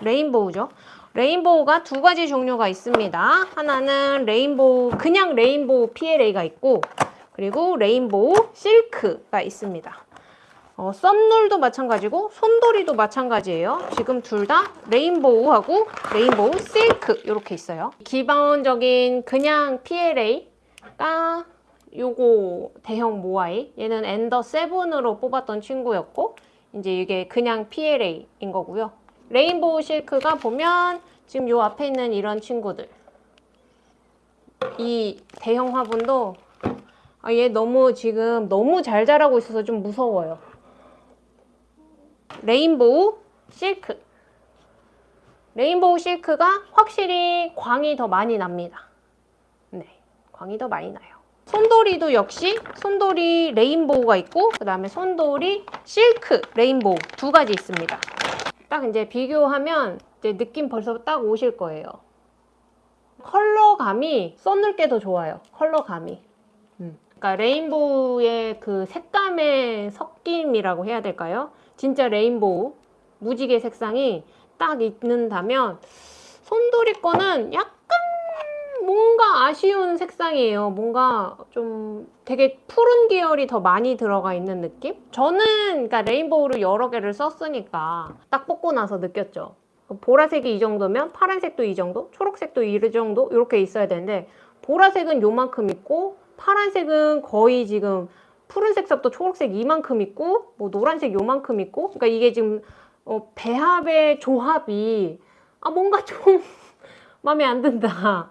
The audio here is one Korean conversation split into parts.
Rainbow죠. Rainbow가 두 가지 종류가 있습니다. 하나는 rainbow 그냥 rainbow PLA가 있고 그리고 rainbow 실크가 있습니다. 어, 썬루도 마찬가지고 손도리도 마찬가지예요. 지금 둘 다 rainbow하고 rainbow 실크 이렇게 있어요. 기본적인 그냥 PLA가 요거 대형 모아이 얘는 엔더 7으로 뽑았던 친구였고 이제 이게 그냥 PLA인 거고요. Rainbow 실크가 보면 지금 요 앞에 있는 이런 친구들 이 대형 화분도 아, 얘 너무 지금 너무 잘 자라고 있어서 좀 무서워요. Rainbow 실크 rainbow 실크가 확실히 광이 더 많이 납니다. 네, 광이 더 많이 나요. 손도리도 역시 손도리 rainbow가 있고 그 다음에 손도리 실크 rainbow 두 가지 있습니다. 딱 이제 비교하면 이제 느낌 벌써 딱 오실 거예요. 컬러감이 썬눌게 더 좋아요. 컬러감이. 음. 그러니까 레인보우의 그 색감의 섞임이라고 해야 될까요? 진짜 레인보우 무지개 색상이 딱 있는다면 손도리 거는 약간 뭔가 아쉬운 색상이에요. 뭔가 좀 되게 푸른 계열이 더 많이 들어가 있는 느낌? 저는 그러니까 레인보우를 여러 개를 썼으니까 딱 뽑고 나서 느꼈죠. 보라색이 이 정도면 파란색도 이 정도, 초록색도 이 정도 이렇게 있어야 되는데 보라색은 요만큼 있고 파란색은 거의 지금 푸른색부터 초록색 이만큼 있고 뭐 노란색 요만큼 있고 그러니까 이게 지금 어, 배합의 조합이 아 뭔가 좀 마음에 안 든다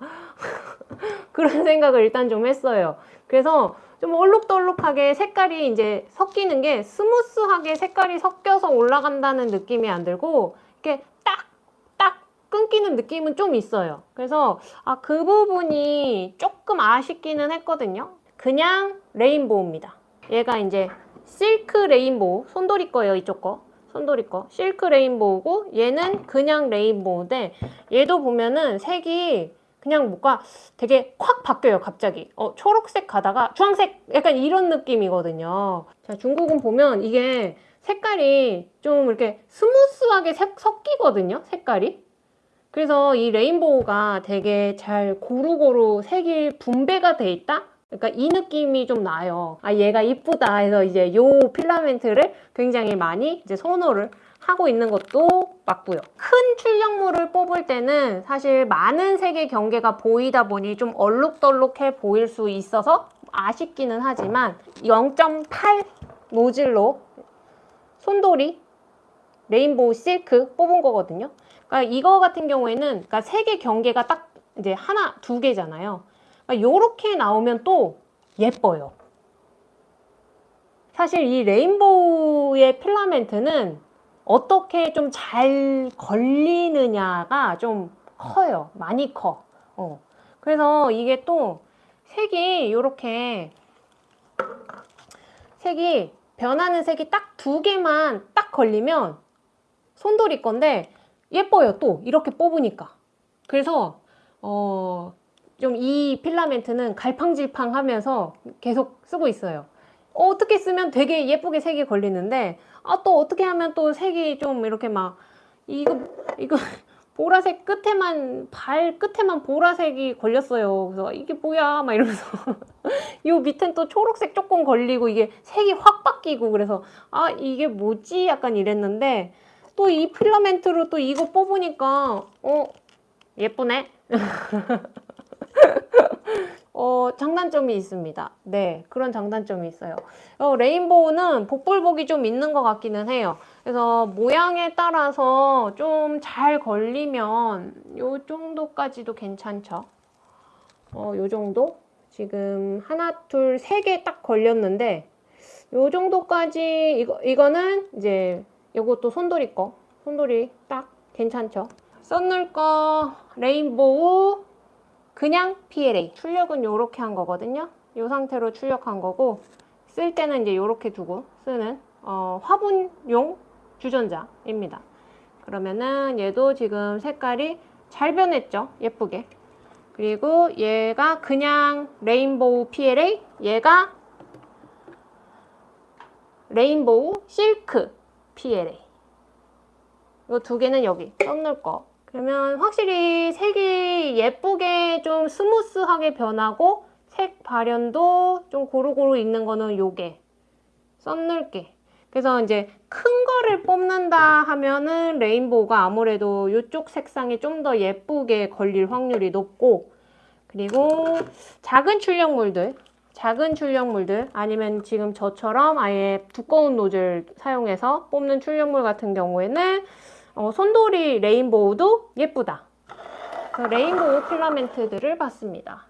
그런 생각을 일단 좀 했어요. 그래서 좀 얼룩덜룩하게 색깔이 이제 섞이는 게 smooth하게 색깔이 섞여서 올라간다는 느낌이 안 들고 이렇게 딱딱 끊기는 느낌은 좀 있어요. 그래서 아 그 부분이 조금 아쉽기는 했거든요. 그냥 rainbow입니다. 얘가 이제 실크 rainbow 손도리 거예요 이쪽 거. 손도리 거. 실크 rainbow고 얘는 그냥 rainbow인데 얘도 보면은 색이 그냥 뭔가 되게 콱 바뀌어요 갑자기. 어 초록색 가다가 주황색 약간 이런 느낌이거든요. 자 중국은 보면 이게 색깔이 좀 이렇게 smooth하게 색, 섞이거든요 색깔이. 그래서 이 rainbow가 되게 잘 고루고루 색이 분배가 돼 있다 그러니까 이 느낌이 좀 나요. 아 얘가 이쁘다 해서 이제 요 필라멘트를 굉장히 많이 이제 선호를 하고 있는 것도 맞고요. 큰 출력물을 뽑을 때는 사실 많은 색의 경계가 보이다 보니 좀 얼룩덜룩해 보일 수 있어서 아쉽기는 하지만 0.8 노즐로 손도리 rainbow 실크 뽑은 거거든요. 그러니까 이거 같은 경우에는 그러니까 색의 경계가 딱 이제 하나, 두 개잖아요. 이렇게 그러니까 나오면 또 예뻐요. 사실 이 rainbow의 필라멘트는 어떻게 좀 잘 걸리느냐가 좀 커요. 많이 커. 어. 그래서 이게 또 색이 이렇게 색이 변하는 색이 딱 두 개만 딱 걸리면 손돌이 건데 예뻐요 또 이렇게 뽑으니까 그래서 어 좀 이 필라멘트는 갈팡질팡 하면서 계속 쓰고 있어요. 어, 떻게 쓰면 되게 예쁘게 색이 걸리는데 아 또 어떻게 하면 또 색이 좀 이렇게 막 이거 이거 보라색 끝에만 발 끝에만 보라색이 걸렸어요. 그래서 이게 뭐야 막 이러면서 이 밑엔 또 초록색 조금 걸리고 이게 색이 확 바뀌고 그래서 아 이게 뭐지 약간 이랬는데 또 이 필라멘트로 또 이거 뽑으니까 어 예쁘네 어, 장단점이 있습니다. 네, 그런 장단점이 있어요. 어, 레인보우는 복불복이 좀 있는 것 같기는 해요. 그래서 모양에 따라서 좀 잘 걸리면 요 정도까지도 괜찮죠. 어, 요 정도? 지금 하나, 둘, 세 개 딱 걸렸는데 요 정도까지 이거, 이거는 이제 요것도 손돌이 거. 손돌이 딱 괜찮죠. 썬눌 거 레인보우 그냥 PLA 출력은 이렇게 한 거거든요. 이 상태로 출력한 거고 쓸 때는 이제 이렇게 두고 쓰는 어, 화분용 주전자입니다. 그러면은 얘도 지금 색깔이 잘 변했죠? 예쁘게. 그리고 얘가 그냥 rainbow PLA 얘가 rainbow 실크 PLA 이거 두 개는 여기. 썬루 거. 그러면 확실히 색이 예쁘게 좀 smooth하게 변하고 색 발현도 좀 고루고루 있는 거는 요게 썸늘게. 그래서 이제 큰 거를 뽑는다 하면은 레인보우가 아무래도 이쪽 색상이 좀 더 예쁘게 걸릴 확률이 높고 그리고 작은 출력물들 작은 출력물들 아니면 지금 저처럼 아예 두꺼운 노즐 사용해서 뽑는 출력물 같은 경우에는 어, 손돌이 레인보우도 예쁘다. 그 레인보우 필라멘트들을 봤습니다.